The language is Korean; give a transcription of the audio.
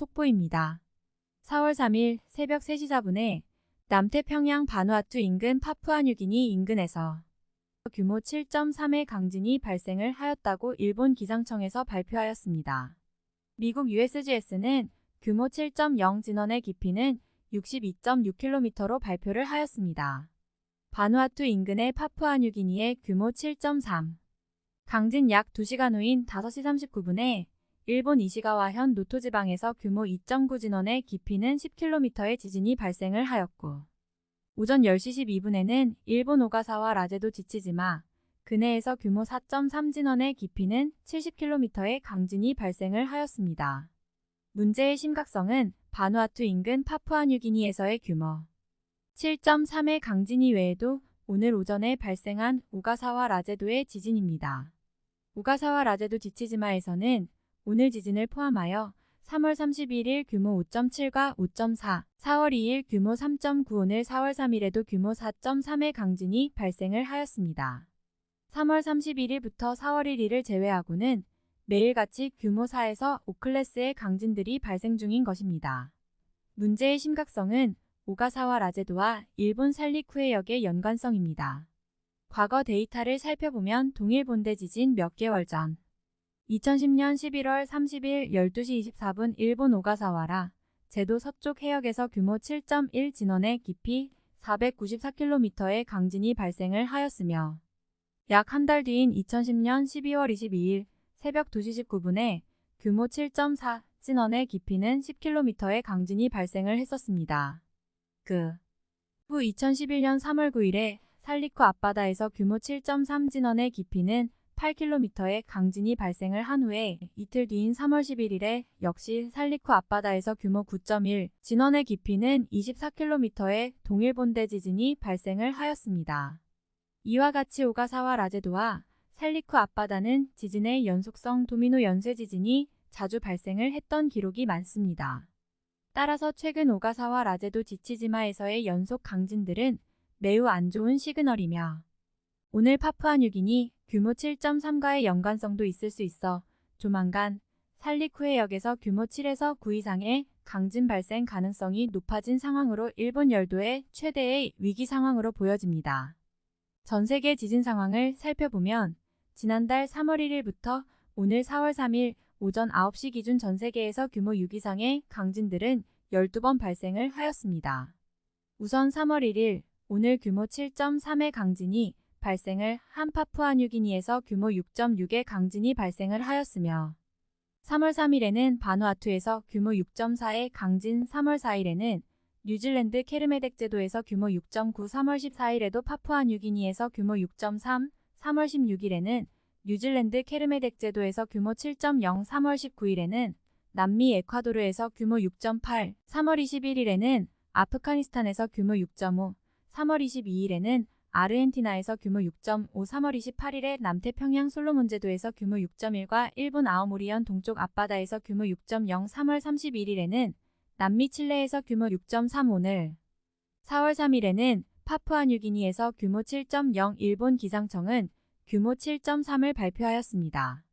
속보입니다. 4월 3일 새벽 3시 4분에 남태평양 바누아투 인근 파푸아뉴기니 인근에서 규모 7.3의 강진이 발생을 하였다고 일본 기상청에서 발표하였습니다. 미국 USGS는 규모 7.0 진원의 깊이는 62.6km로 발표를 하였습니다. 바누아투 인근의 파푸아뉴기니의 규모 7.3 강진 약 2시간 후인 5시 39분에 일본 이시가와 현 노토 지방에서 규모 2.9 진원의 깊이는 10km의 지진이 발생을 하였고 오전 10시 12분에는 일본 오가사와 라제도 지치지마 근해에서 규모 4.3 진원의 깊이는 70km의 강진이 발생을 하였습니다. 문제의 심각성은 바누아투 인근 파푸아뉴기니에서의 규모 7.3의 강진이 외에도 오늘 오전에 발생한 오가사와 라제도의 지진입니다. 오가사와 라제도 지치지마에서는 오늘 지진을 포함하여 3월 31일 규모 5.7과 5.4, 4월 2일 규모 3.9 오늘 4월 3일에도 규모 4.3의 강진이 발생을 하였습니다. 3월 31일부터 4월 1일을 제외하고는 매일같이 규모 4에서 5클래스의 강진들이 발생 중인 것입니다. 문제의 심각성은 오가사와 라제도와 일본 살리쿠해역의 연관성입니다. 과거 데이터를 살펴보면 동일 본대 지진 몇 개월 전 2010년 11월 30일 12시 24분 일본 오가사와라 제도 서쪽 해역에서 규모 7.1 진원의 깊이 494km의 강진이 발생을 하였으며 약 한 달 뒤인 2010년 12월 22일 새벽 2시 19분에 규모 7.4 진원의 깊이는 10km의 강진이 발생을 했었습니다. 그 후 2011년 3월 9일에 살리쿠 앞바다에서 규모 7.3 진원의 깊이는 8km의 강진이 발생을 한 후에 이틀 뒤인 3월 11일에 역시 살리쿠 앞바다에서 규모 9.1 진원의 깊이는 24km의 동일 본대 지진이 발생을 하였습니다. 이와 같이 오가사와 라제도와 살리쿠 앞바다는 지진의 연속성 도미노 연쇄 지진이 자주 발생을 했던 기록이 많습니다. 따라서 최근 오가사와 라제도 지치지마에서의 연속 강진들은 매우 안 좋은 시그널이며 오늘 파푸아뉴기니 규모 7.3과의 연관성도 있을 수 있어 조만간 살리쿠해역에서 규모 7에서 9 이상의 강진 발생 가능성이 높아진 상황으로 일본 열도의 최대의 위기 상황으로 보여집니다. 전 세계 지진 상황을 살펴보면 지난달 3월 1일부터 오늘 4월 3일 오전 9시 기준 전 세계에서 규모 6 이상의 강진들은 12번 발생을 하였습니다. 우선 3월 1일 오늘 규모 7.3의 강진이 발생을 한 파푸아뉴기니에서 규모 6.6의 강진이 발생을 하였으며 3월 3일에는 바누아투에서 규모 6.4의 강진 3월 4일에는 뉴질랜드 케르메덱 제도에서 규모 6.9 3월 14일에도 파푸아뉴기니에서 규모 6.3 3월 16일에는 뉴질랜드 케르메덱 제도에서 규모 7.0 3월 19일에는 남미 에콰도르에서 규모 6.8 3월 21일에는 아프가니스탄에서 규모 6.5 3월 22일에는 아르헨티나에서 규모 6.5 3월 28일에 남태평양 솔로몬 제도에서 규모 6.1과 일본 아오모리현 동쪽 앞바다에서 규모 6.0 3월 31일에는 남미 칠레에서 규모 6.3 오늘 4월 3일에는 파푸아뉴기니에서 규모 7.0 일본 기상청은 규모 7.3을 발표하였습니다.